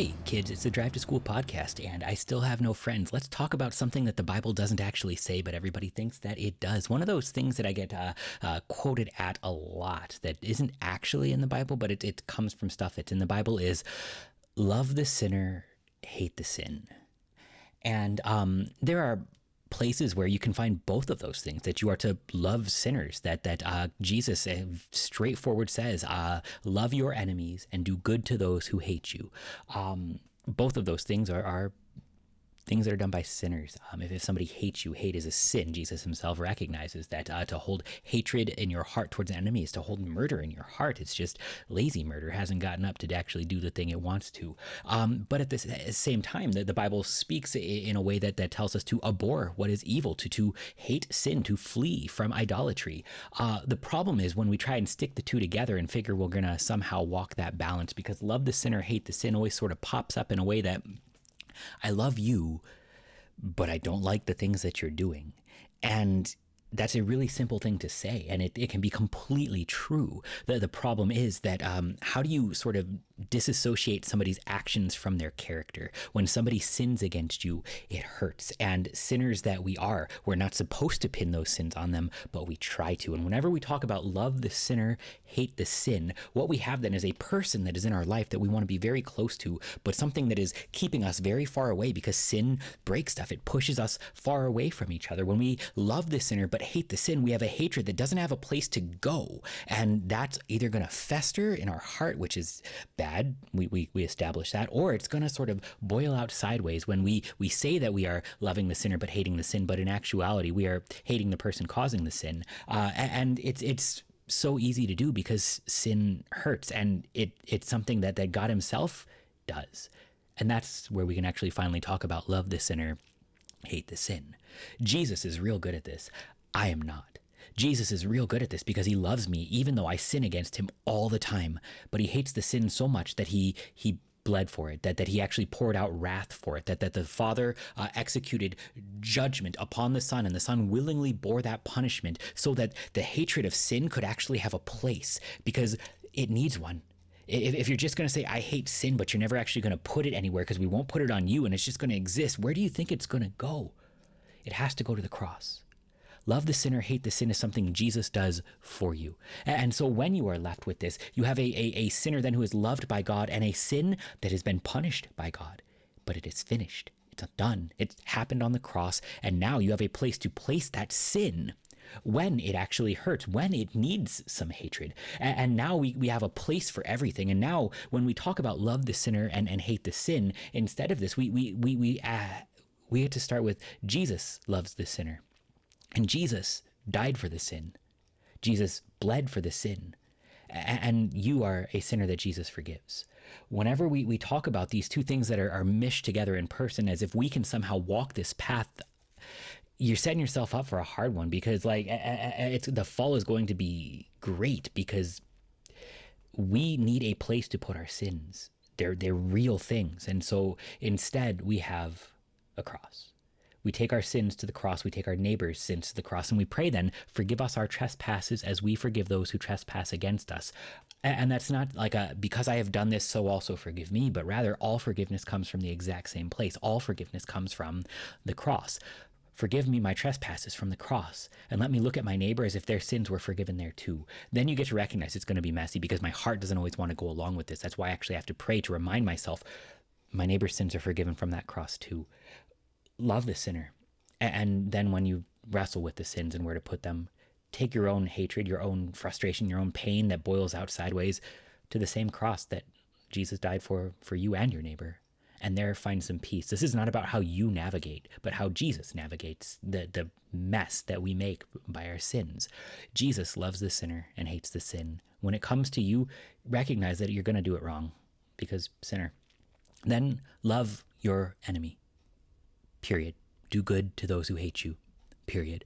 Hey, kids, it's the Drive to School podcast, and I still have no friends. Let's talk about something that the Bible doesn't actually say, but everybody thinks that it does. One of those things that I get uh, uh, quoted at a lot that isn't actually in the Bible, but it, it comes from stuff that's in the Bible is love the sinner, hate the sin. And um, there are places where you can find both of those things that you are to love sinners that that uh, jesus uh, straightforward says uh, love your enemies and do good to those who hate you. Um, both of those things are, are things that are done by sinners. Um, if, if somebody hates you, hate is a sin. Jesus himself recognizes that uh, to hold hatred in your heart towards an enemy is to hold murder in your heart. It's just lazy murder hasn't gotten up to actually do the thing it wants to. Um, but at the same time, the, the Bible speaks in a way that, that tells us to abhor what is evil, to, to hate sin, to flee from idolatry. Uh, the problem is when we try and stick the two together and figure we're going to somehow walk that balance because love the sinner, hate the sin always sort of pops up in a way that I love you, but I don't like the things that you're doing. And that's a really simple thing to say, and it, it can be completely true. The, the problem is that um, how do you sort of disassociate somebody's actions from their character? When somebody sins against you, it hurts. And sinners that we are, we're not supposed to pin those sins on them, but we try to. And whenever we talk about love the sinner, hate the sin, what we have then is a person that is in our life that we want to be very close to, but something that is keeping us very far away because sin breaks stuff. It pushes us far away from each other. When we love the sinner, but hate the sin, we have a hatred that doesn't have a place to go. And that's either going to fester in our heart, which is bad. We, we, we establish that, or it's going to sort of boil out sideways when we, we say that we are loving the sinner, but hating the sin. But in actuality, we are hating the person causing the sin. Uh, and it's, it's, so easy to do because sin hurts and it it's something that that God himself does. And that's where we can actually finally talk about love the sinner, hate the sin. Jesus is real good at this. I am not. Jesus is real good at this because he loves me even though I sin against him all the time. But he hates the sin so much that he he bled for it, that, that he actually poured out wrath for it, that, that the Father uh, executed judgment upon the Son, and the Son willingly bore that punishment so that the hatred of sin could actually have a place because it needs one. If, if you're just going to say, I hate sin, but you're never actually going to put it anywhere because we won't put it on you and it's just going to exist, where do you think it's going to go? It has to go to the cross. Love the sinner, hate the sin is something Jesus does for you. And so when you are left with this, you have a, a, a sinner then who is loved by God and a sin that has been punished by God. But it is finished. It's done. It happened on the cross. And now you have a place to place that sin when it actually hurts, when it needs some hatred. And, and, now we, we have a place for everything. And now when we talk about love the sinner and, and hate the sin, instead of this, we, we, we, we, uh, we have to start with Jesus loves the sinner. And Jesus died for the sin. Jesus bled for the sin. And you are a sinner that Jesus forgives. Whenever we, we talk about these two things that are, are mished together in person, as if we can somehow walk this path, you're setting yourself up for a hard one because, like, it's the fall is going to be great because we need a place to put our sins. They're they're real things, and so instead we have a cross. We take our sins to the cross. We take our neighbor's sins to the cross. And we pray then, forgive us our trespasses as we forgive those who trespass against us. And that's not like a because I have done this, so also forgive me, but rather all forgiveness comes from the exact same place. All forgiveness comes from the cross. Forgive me my trespasses from the cross, and let me look at my neighbor as if their sins were forgiven there too. Then you get to recognize it's going to be messy because my heart doesn't always want to go along with this. That's why I actually have to pray to remind myself my neighbor's sins are forgiven from that cross too love the sinner. And then when you wrestle with the sins and where to put them, take your own hatred, your own frustration, your own pain that boils out sideways to the same cross that Jesus died for for you and your neighbor and there find some peace. This is not about how you navigate, but how Jesus navigates the, the mess that we make by our sins. Jesus loves the sinner and hates the sin. When it comes to you, recognize that you're going to do it wrong because sinner. Then love your enemy period. Do good to those who hate you, period.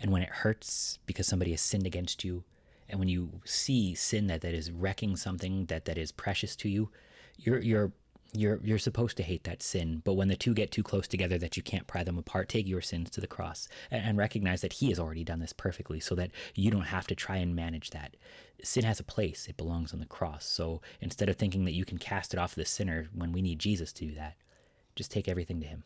And when it hurts because somebody has sinned against you, and when you see sin that, that is wrecking something that, that is precious to you, you're, you're, you're you're supposed to hate that sin. But when the two get too close together that you can't pry them apart take your sins to the cross and, and, recognize that he has already done this perfectly so that you don't have to try and manage that. Sin has a place. It belongs on the cross. So instead of thinking that you can cast it off the sinner when we need jesus to do that just take everything to him